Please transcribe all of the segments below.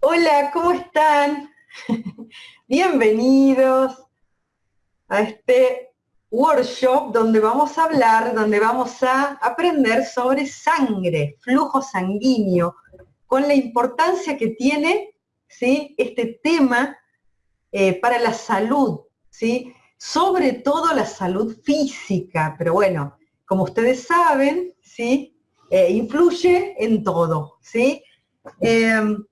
Hola, ¿cómo están? Bienvenidos a este workshop donde vamos a hablar, donde vamos a aprender sobre sangre, flujo sanguíneo, con la importancia que tiene ¿sí? este tema eh, para la salud, ¿sí? sobre todo la salud física, pero bueno, como ustedes saben, ¿sí? Eh, influye en todo. ¿sí? Em,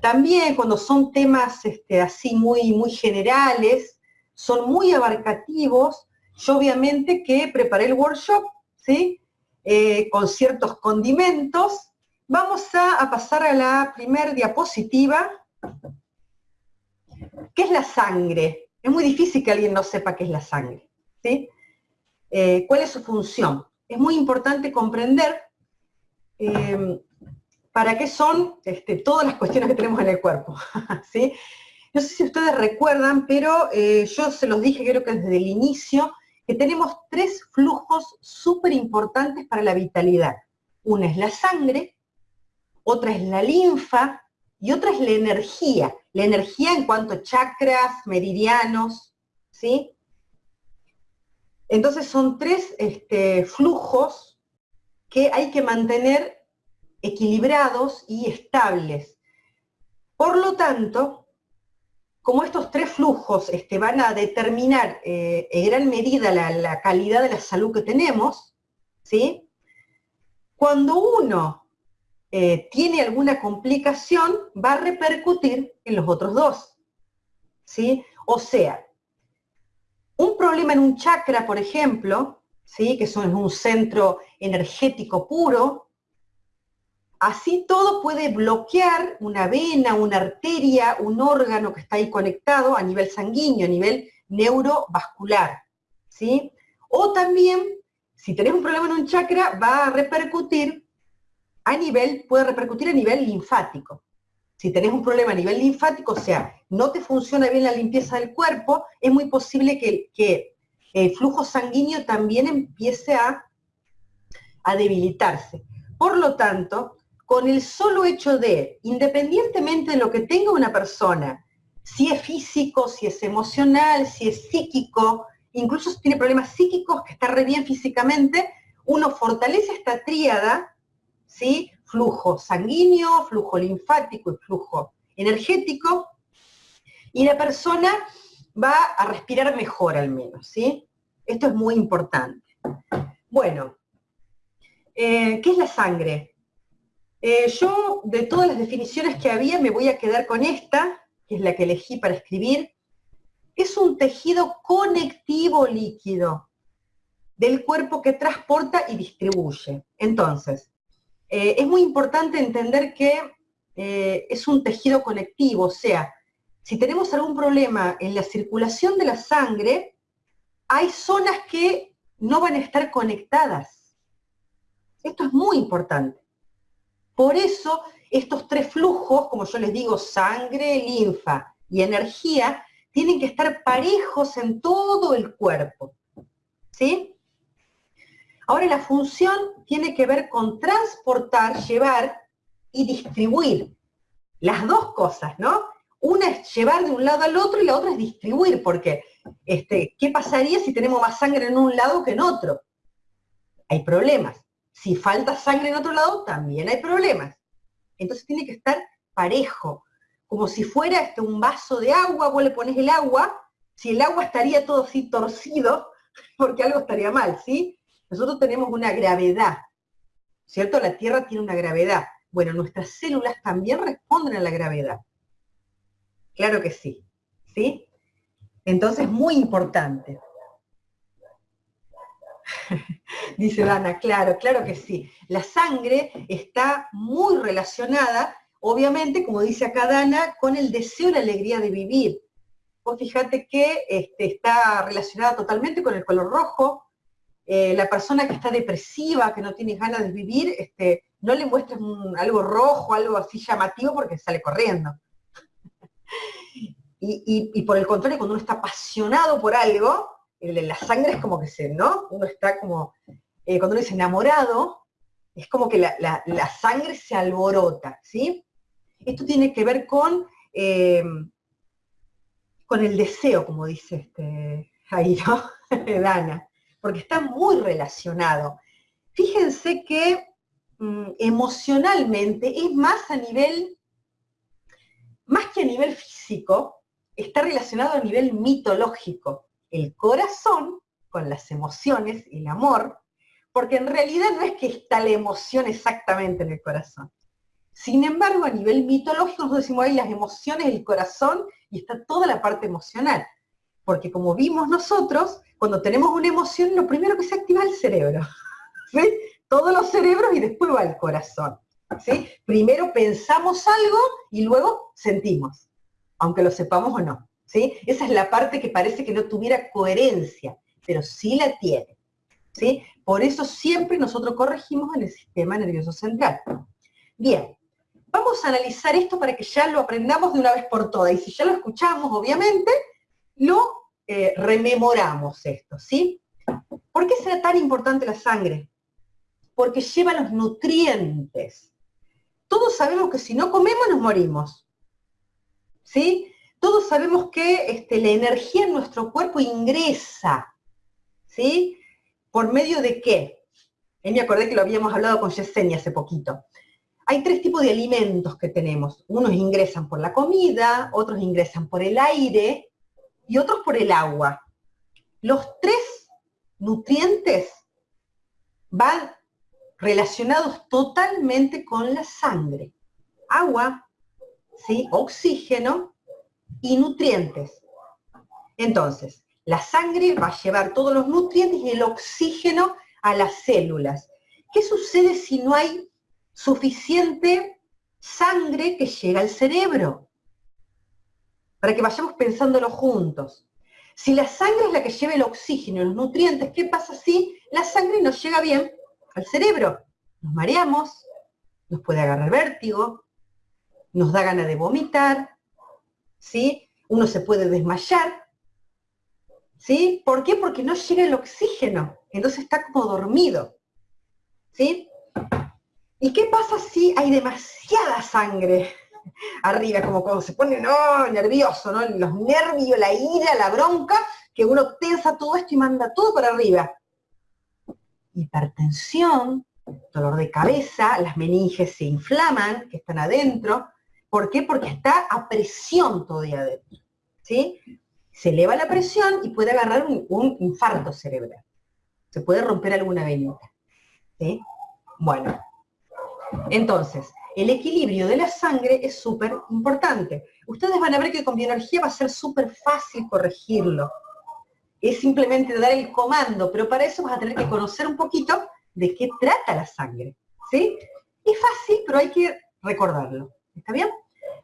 también cuando son temas este, así muy, muy generales, son muy abarcativos, yo obviamente que preparé el workshop, ¿sí? Eh, con ciertos condimentos. Vamos a, pasar a la primera diapositiva, ¿Qué es la sangre? Es muy difícil que alguien no sepa qué es la sangre. ¿sí? Eh, ¿Cuál es su función? Es muy importante comprender eh, para qué son este, todas las cuestiones que tenemos en el cuerpo. ¿sí? No sé si ustedes recuerdan, pero eh, yo se los dije creo que desde el inicio, que tenemos tres flujos súper importantes para la vitalidad. Una es la sangre, otra es la linfa y otra es la energía. La energía en cuanto a chakras, meridianos, ¿sí? Entonces son tres este, flujos que hay que mantener equilibrados y estables. Por lo tanto, como estos tres flujos este, van a determinar eh, en gran medida la, calidad de la salud que tenemos, ¿sí? cuando uno eh, tiene alguna complicación, va a repercutir en los otros dos. ¿sí? O sea, un problema en un chakra, por ejemplo, ¿sí? que son un centro energético puro, Así todo puede bloquear una vena, una arteria, un órgano que está ahí conectado a nivel sanguíneo, a nivel neurovascular. ¿sí? O también, si tenés un problema en un chakra, va a repercutir a nivel, puede repercutir a nivel linfático. Si tenés un problema a nivel linfático, o sea, no te funciona bien la limpieza del cuerpo, es muy posible que, que el flujo sanguíneo también empiece a, a debilitarse. Por lo tanto, con el solo hecho de, independientemente de lo que tenga una persona, si es físico, si es emocional, si es psíquico, incluso si tiene problemas psíquicos, que está re bien físicamente, uno fortalece esta tríada, ¿sí? Flujo sanguíneo, flujo linfático y flujo energético, y la persona va a respirar mejor al menos, ¿sí? Esto es muy importante. Bueno, eh, ¿qué es la sangre? Eh, yo, de todas las definiciones que había, me voy a quedar con esta, que es la que elegí para escribir. Es un tejido conectivo líquido del cuerpo que transporta y distribuye. Entonces, eh, es muy importante entender que eh, es un tejido conectivo, o sea, si tenemos algún problema en la circulación de la sangre, hay zonas que no van a estar conectadas. Esto es muy importante. Por eso estos tres flujos, como yo les digo, sangre, linfa y energía, tienen que estar parejos en todo el cuerpo. ¿Sí? Ahora la función tiene que ver con transportar, llevar y distribuir. Las dos cosas, ¿no? Una es llevar de un lado al otro y la otra es distribuir, porque este, ¿qué pasaría si tenemos más sangre en un lado que en otro? Hay problemas. Si falta sangre en otro lado, también hay problemas. Entonces tiene que estar parejo, como si fuera este, un vaso de agua, vos le pones el agua, si el agua estaría todo así torcido, porque algo estaría mal, ¿sí? Nosotros tenemos una gravedad, ¿cierto? La Tierra tiene una gravedad. Bueno, nuestras células también responden a la gravedad. Claro que sí, ¿sí? Entonces, muy importante. Dice Dana, claro, claro que sí. La sangre está muy relacionada, obviamente, como dice acá Dana, con el deseo y la alegría de vivir. Vos fíjate que este, está relacionada totalmente con el color rojo. Eh, la persona que está depresiva, que no tiene ganas de vivir, este, no le muestres algo rojo, algo así llamativo, porque sale corriendo. y por el contrario, cuando uno está apasionado por algo, la sangre es como que se, ¿no? Uno está como, eh, cuando uno dice enamorado, es como que la, sangre se alborota, ¿sí? Esto tiene que ver con, eh, con el deseo, como dice este, ahí, ¿no? Dana, porque está muy relacionado. Fíjense que mm, emocionalmente es más a nivel, más que a nivel físico, está relacionado a nivel mitológico. El corazón con las emociones, el amor, porque en realidad no es que está la emoción exactamente en el corazón. Sin embargo, a nivel mitológico nosotros decimos ahí las emociones del corazón y está toda la parte emocional. Porque como vimos nosotros, cuando tenemos una emoción, lo primero que se activa es el cerebro. Todos los cerebros y después va el corazón. ¿sí? Primero pensamos algo y luego sentimos, aunque lo sepamos o no. Esa es la parte que parece que no tuviera coherencia, pero sí la tiene. ¿sí? Por eso siempre nosotros corregimos en el sistema nervioso central. Bien, vamos a analizar esto para que ya lo aprendamos de una vez por todas. Y si ya lo escuchamos, obviamente, lo eh, rememoramos esto, ¿sí? ¿Por qué será tan importante la sangre? Porque lleva los nutrientes. Todos sabemos que si no comemos nos morimos. ¿Sí? Todos sabemos que este, la energía en nuestro cuerpo ingresa. ¿Sí? ¿Por medio de qué? Y me acordé que lo habíamos hablado con Yesenia hace poquito. Hay tres tipos de alimentos que tenemos. Unos ingresan por la comida, otros ingresan por el aire y otros por el agua. Los tres nutrientes van relacionados totalmente con la sangre. Agua, ¿sí? oxígeno y nutrientes. Entonces, la sangre va a llevar todos los nutrientes y el oxígeno a las células. ¿Qué sucede si no hay suficiente sangre que llega al cerebro? Para que vayamos pensándolo juntos. Si la sangre es la que lleva el oxígeno y los nutrientes, ¿qué pasa si la sangre no llega bien al cerebro? Nos mareamos, nos puede agarrar vértigo, nos da ganas de vomitar, ¿sí? Uno se puede desmayar, ¿Sí? ¿Por qué? Porque no llega el oxígeno, entonces está como dormido. ¿Sí? ¿Y qué pasa si hay demasiada sangre arriba? Como cuando se pone nervioso, ¿no? Los nervios, la ira, la bronca, que uno tensa todo esto y manda todo para arriba. Hipertensión, dolor de cabeza, las meninges se inflaman, que están adentro. ¿Por qué? Porque está a presión todavía adentro. ¿Sí? se eleva la presión y puede agarrar un, infarto cerebral. Se puede romper alguna venita. Bueno, entonces, el equilibrio de la sangre es súper importante. Ustedes van a ver que con bioenergía va a ser súper fácil corregirlo. Es simplemente dar el comando, pero para eso vas a tener que conocer un poquito de qué trata la sangre. ¿sí? Es fácil, pero hay que recordarlo. ¿Está bien?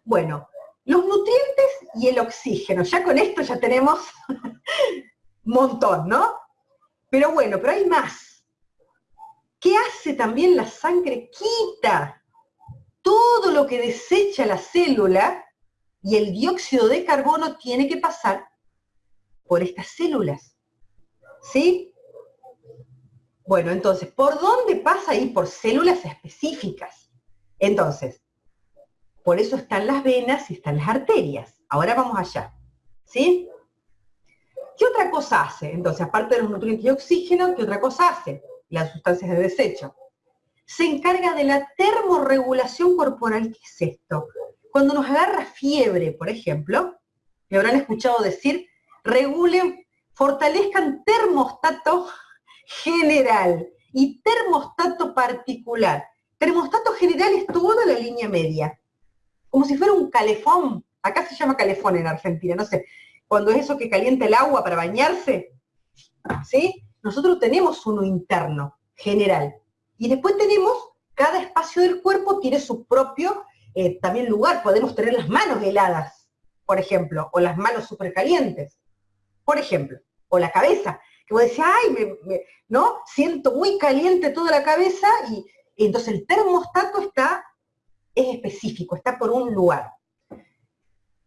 Bueno, los nutrientes y el oxígeno. Ya con esto ya tenemos montón, ¿no? Pero bueno, pero hay más. ¿Qué hace también la sangre? Quita todo lo que desecha la célula y el dióxido de carbono tiene que pasar por estas células. ¿Sí? Bueno, entonces, ¿por dónde pasa ahí? Por células específicas. Entonces, por eso están las venas y están las arterias. Ahora vamos allá. ¿Sí? ¿Qué otra cosa hace? Entonces, aparte de los nutrientes y oxígeno, ¿qué otra cosa hace? Las sustancias de desecho. Se encarga de la termorregulación corporal. ¿Qué es esto? Cuando nos agarra fiebre, por ejemplo, me habrán escuchado decir, regulen, fortalezcan termostato general y termostato particular. Termostato general es toda la línea media como si fuera un calefón. Acá se llama calefón en Argentina, no sé. Cuando es eso que calienta el agua para bañarse, ¿sí? Nosotros tenemos uno interno, general. Y después tenemos, cada espacio del cuerpo tiene su propio eh, también lugar. Podemos tener las manos heladas, por ejemplo, o las manos súper calientes, por ejemplo, o la cabeza, que vos decís, ay, ¿no? Siento muy caliente toda la cabeza y entonces el termostato está es específico, está por un lugar.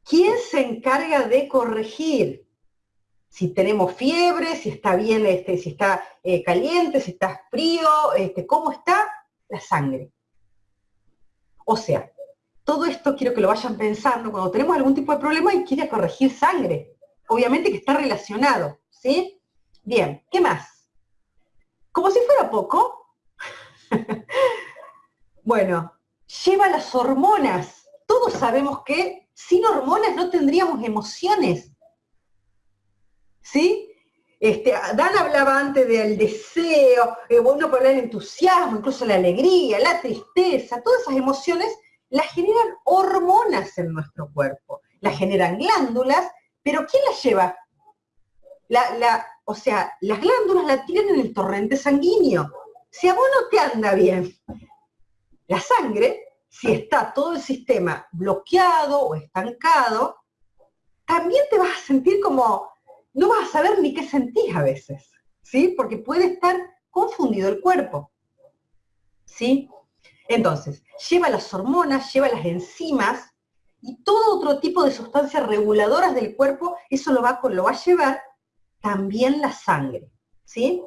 ¿Quién se encarga de corregir? Si tenemos fiebre, si está bien, este, si está eh, caliente, si está frío, este, cómo está la sangre. O sea, todo esto quiero que lo vayan pensando cuando tenemos algún tipo de problema y quiere corregir sangre. Obviamente que está relacionado, ¿sí? Bien, ¿qué más? Como si fuera poco, bueno, lleva las hormonas. Todos sabemos que sin hormonas no tendríamos emociones. ¿Sí? Este, Dan hablaba antes del deseo, eh, bueno, por el entusiasmo, incluso la alegría, la tristeza, todas esas emociones las generan hormonas en nuestro cuerpo, las generan glándulas, pero ¿quién las lleva? O sea, las glándulas la tienen en el torrente sanguíneo. Si a vos no te anda bien la sangre, si está todo el sistema bloqueado o estancado, también te vas a sentir como, no vas a saber ni qué sentís a veces, ¿sí? Porque puede estar confundido el cuerpo, ¿sí? Entonces, lleva las hormonas, lleva las enzimas y todo otro tipo de sustancias reguladoras del cuerpo, eso lo va, lo va a llevar también la sangre, ¿sí?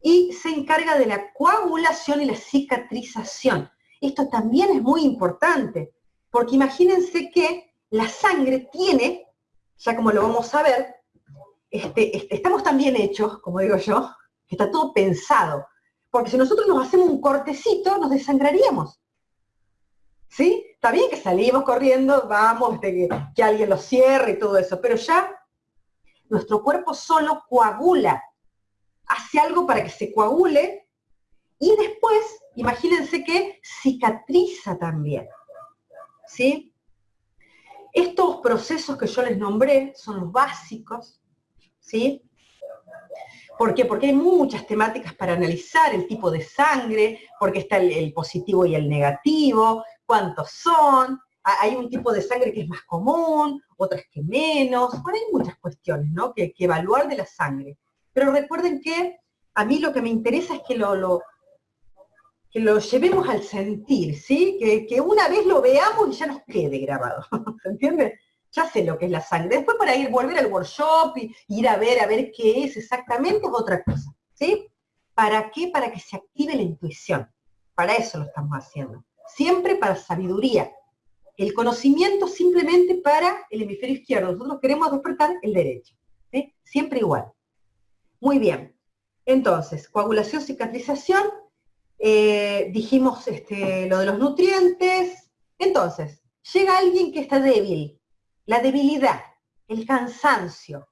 Y se encarga de la coagulación y la cicatrización. Esto también es muy importante, porque imagínense que la sangre tiene, ya como lo vamos a ver, este, este, estamos tan bien hechos, como digo yo, que está todo pensado. Porque si nosotros nos hacemos un cortecito, nos desangraríamos. ¿Sí? Está bien que salimos corriendo, vamos, que, que alguien lo cierre y todo eso, pero ya nuestro cuerpo solo coagula, hace algo para que se coagule y después, imagínense que cicatriza también. ¿Sí? Estos procesos que yo les nombré son los básicos, ¿sí? ¿Por qué? Porque hay muchas temáticas para analizar el tipo de sangre, porque está el, positivo y el negativo, cuántos son, hay un tipo de sangre que es más común, otras que menos, bueno, hay muchas cuestiones ¿no? que, evaluar de la sangre. Pero recuerden que a mí lo que me interesa es que lo, que lo llevemos al sentir, ¿sí? Que, que, una vez lo veamos y ya nos quede grabado, ¿se entiende? Ya sé lo que es la sangre. Después para ir, volver al workshop y ir a ver, a ver qué es exactamente es otra cosa, ¿sí? ¿Para qué? Para que se active la intuición. Para eso lo estamos haciendo. Siempre para sabiduría. El conocimiento simplemente para el hemisferio izquierdo. Nosotros queremos despertar el derecho. ¿sí? Siempre igual. Muy bien. Entonces, coagulación, cicatrización, eh, dijimos este, lo de los nutrientes. Entonces, llega alguien que está débil. La debilidad, el cansancio,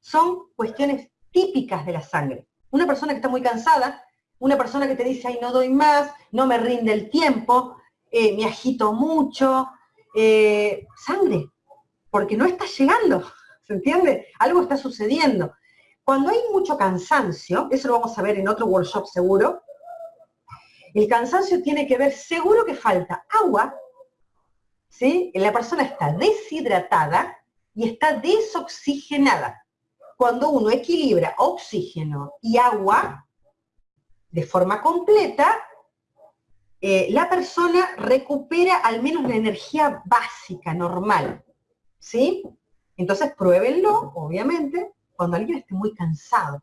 son cuestiones típicas de la sangre. Una persona que está muy cansada, una persona que te dice, ay, no doy más, no me rinde el tiempo, eh, me agito mucho, eh, sangre, porque no está llegando, ¿se entiende? Algo está sucediendo. Cuando hay mucho cansancio, eso lo vamos a ver en otro workshop seguro, el cansancio tiene que ver, seguro que falta agua, ¿sí? La persona está deshidratada y está desoxigenada. Cuando uno equilibra oxígeno y agua de forma completa, eh, la persona recupera al menos la energía básica, normal. ¿Sí? Entonces pruébenlo, obviamente, cuando alguien esté muy cansado.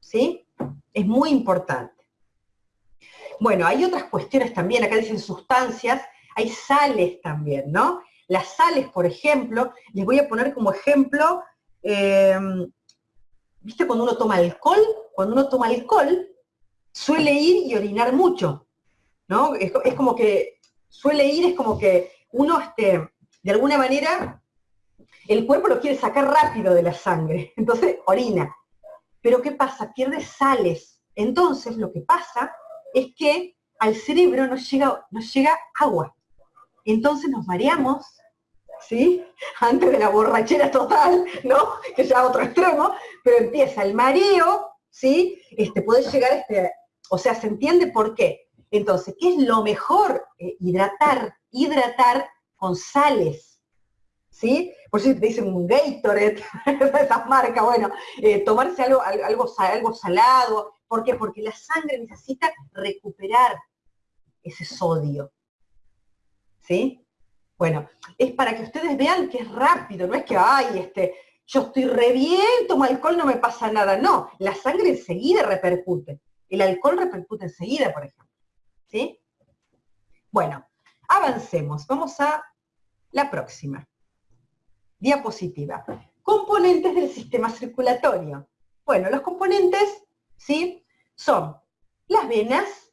¿Sí? Es muy importante. Bueno, hay otras cuestiones también, acá dicen sustancias, hay sales también, ¿no? Las sales, por ejemplo, les voy a poner como ejemplo, em, ¿viste cuando uno toma alcohol? Cuando uno toma alcohol, suele ir y orinar mucho, ¿no? Es, como que, suele ir, es como que uno, este, de alguna manera, el cuerpo lo quiere sacar rápido de la sangre, entonces orina. Pero ¿qué pasa? Pierde sales. Entonces lo que pasa es que al cerebro nos llega, llega agua. Entonces nos mareamos, ¿sí? Antes de la borrachera total, ¿no? Que ya otro extremo, pero empieza el mareo, ¿sí? Este, puede llegar, este, o sea, ¿se entiende por qué? Entonces, ¿qué es lo mejor? Eh, hidratar, hidratar con sales, ¿sí? Por si te dicen un Gatorade, esas marcas, bueno, eh, tomarse algo, algo, algo salado, ¿Por qué? Porque la sangre necesita recuperar ese sodio. ¿Sí? Bueno, es para que ustedes vean que es rápido, no es que, ay, este, yo estoy re bien, tomo alcohol, no me pasa nada. No, la sangre enseguida repercute. El alcohol repercute enseguida, por ejemplo. ¿Sí? Bueno, avancemos. Vamos a la próxima. Diapositiva. Componentes del sistema circulatorio. Bueno, los componentes, ¿sí? Son las venas,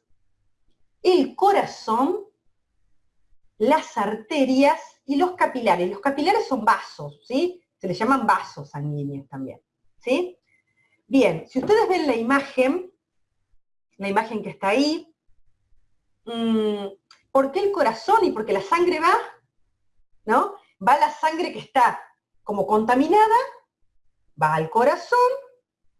el corazón, las arterias y los capilares. Los capilares son vasos, ¿sí? Se les llaman vasos sanguíneos también, ¿sí? Bien, si ustedes ven la imagen, la imagen que está ahí, mm, ¿por qué el corazón y por qué la sangre va? ¿No? Va la sangre que está como contaminada, va al corazón,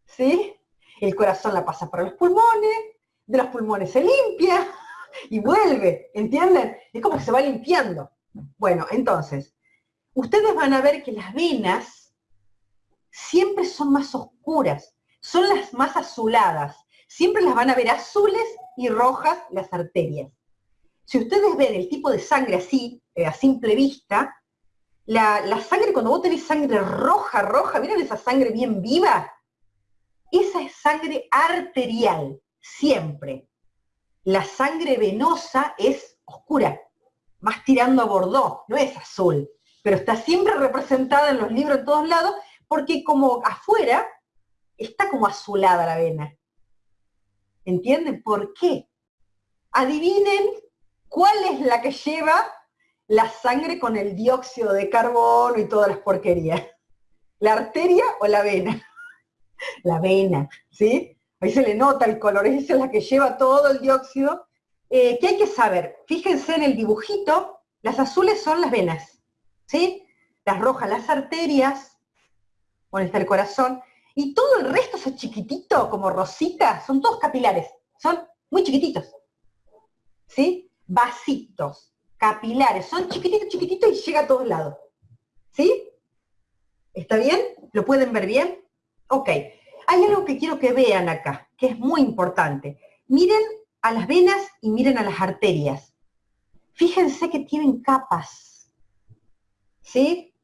¿sí? El corazón la pasa para los pulmones, de los pulmones se limpia y vuelve, ¿entienden? Es como que se va limpiando. Bueno, entonces, ustedes van a ver que las venas siempre son más oscuras, son las más azuladas. Siempre las van a ver azules y rojas las arterias. Si ustedes ven el tipo de sangre así, eh, a simple vista, la, sangre, cuando vos tenés sangre roja, roja, ¿miren esa sangre bien viva? Esa es sangre arterial, siempre. La sangre venosa es oscura, más tirando a bordó, no es azul, pero está siempre representada en los libros en todos lados, porque como afuera está como azulada la vena. ¿Entienden por qué? Adivinen cuál es la que lleva la sangre con el dióxido de carbono y todas las porquerías. ¿La arteria o la vena? La vena, ¿sí? Ahí se le nota el color, esa es la que lleva todo el dióxido. Eh, ¿Qué hay que saber? Fíjense en el dibujito, las azules son las venas, ¿sí? Las rojas, las arterias, donde está el corazón, y todo el resto, es chiquitito, como rosita, son todos capilares, son muy chiquititos. ¿Sí? Vasitos, capilares, son chiquititos, chiquititos y llega a todos lados. ¿Sí? ¿Está bien? ¿Lo pueden ver bien? Ok. Hay algo que quiero que vean acá, que es muy importante. Miren a las venas y miren a las arterias. Fíjense que tienen capas. ¿Sí?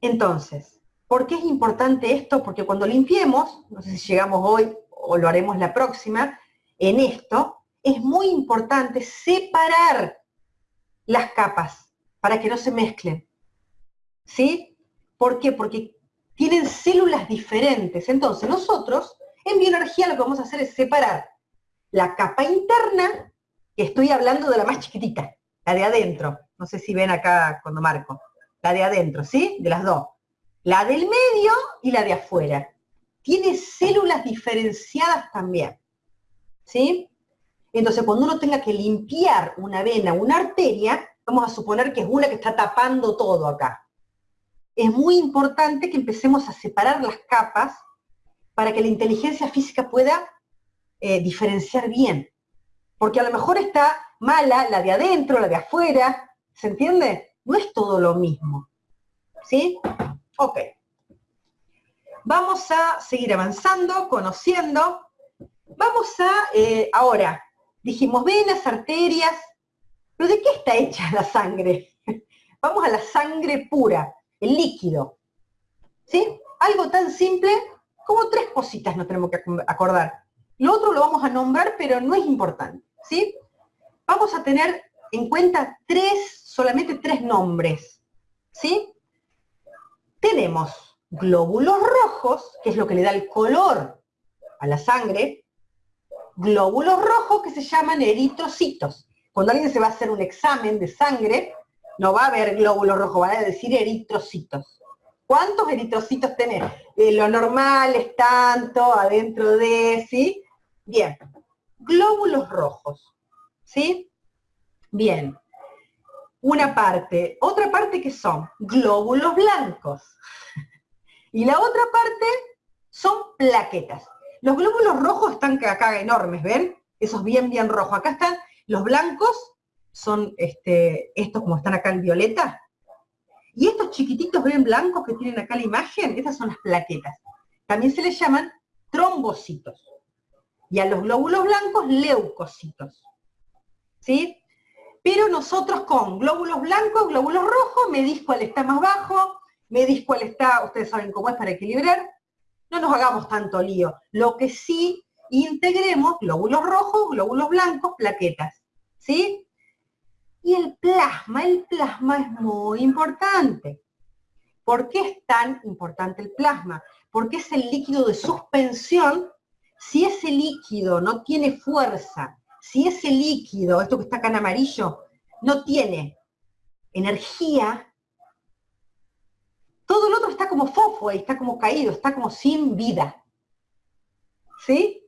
Entonces, ¿Por qué es importante esto? Porque cuando limpiemos, no sé si llegamos hoy o lo haremos la próxima, en esto, es muy importante separar las capas para que no se mezclen. ¿Sí? ¿Por qué? Porque tienen células diferentes. Entonces, nosotros en bioenergía lo que vamos a hacer es separar la capa interna, que estoy hablando de la más chiquitita, la de adentro. No sé si ven acá cuando marco. La de adentro, ¿sí? De las dos la del medio y la de afuera. Tiene células diferenciadas también. ¿Sí? Entonces, cuando uno tenga que limpiar una vena, una arteria, vamos a suponer que es una que está tapando todo acá. Es muy importante que empecemos a separar las capas para que la inteligencia física pueda eh, diferenciar bien. Porque a lo mejor está mala la de adentro, la de afuera, ¿se entiende? No es todo lo mismo. ¿Sí? Ok. Vamos a seguir avanzando, conociendo. Vamos a, eh, ahora, dijimos venas, arterias, pero ¿de qué está hecha la sangre? Vamos a la sangre pura, el líquido. ¿Sí? Algo tan simple como tres cositas nos tenemos que acordar. Lo otro lo vamos a nombrar, pero no es importante. ¿Sí? Vamos a tener en cuenta tres, solamente tres nombres. ¿Sí? tenemos glóbulos rojos, que es lo que le da el color a la sangre, glóbulos rojos que se llaman eritrocitos. Cuando alguien se va a hacer un examen de sangre, no va a ver glóbulos rojos, va a decir eritrocitos. ¿Cuántos eritrocitos tenés? Eh, lo normal es tanto, adentro de, ¿sí? Bien, glóbulos rojos, ¿sí? Bien, una parte. Otra parte que son glóbulos blancos. Y la otra parte son plaquetas. Los glóbulos rojos están acá enormes, ¿ven? Esos bien, bien rojos. Acá están los blancos, son este, estos como están acá en violeta. Y estos chiquititos, ¿ven blancos que tienen acá la imagen? Estas son las plaquetas. También se les llaman trombocitos. Y a los glóbulos blancos, leucocitos. ¿Sí? pero nosotros con glóbulos blancos, glóbulos rojos, medís cuál está más bajo, medís cuál está, ustedes saben cómo es para equilibrar, no nos hagamos tanto lío. Lo que sí integremos, glóbulos rojos, glóbulos blancos, plaquetas, ¿sí? Y el plasma, el plasma es muy importante. ¿Por qué es tan importante el plasma? Porque es el líquido de suspensión. Si ese líquido no tiene fuerza, si ese líquido, esto que está acá en amarillo, no tiene energía, todo el otro está como fofo está como caído, está como sin vida. ¿Sí?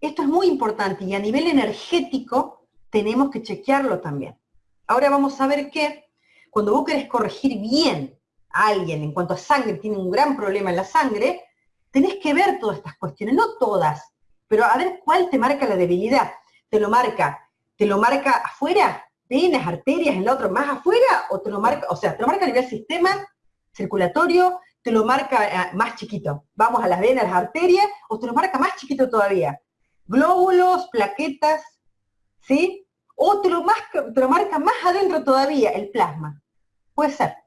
Esto es muy importante y a nivel energético tenemos que chequearlo también. Ahora vamos a ver que cuando vos querés corregir bien a alguien en cuanto a sangre, tiene un gran problema en la sangre, tenés que ver todas estas cuestiones, no todas, pero a ver cuál te marca la debilidad. ¿Te lo marca, te lo marca afuera? venas, arterias, en la otra más afuera, o te lo marca, o sea, te lo marca a nivel sistema circulatorio, te lo marca eh, más chiquito. Vamos a las venas, las arterias, o te lo marca más chiquito todavía. Glóbulos, plaquetas, ¿sí? O te lo, más, te lo marca más adentro todavía, el plasma. Puede ser.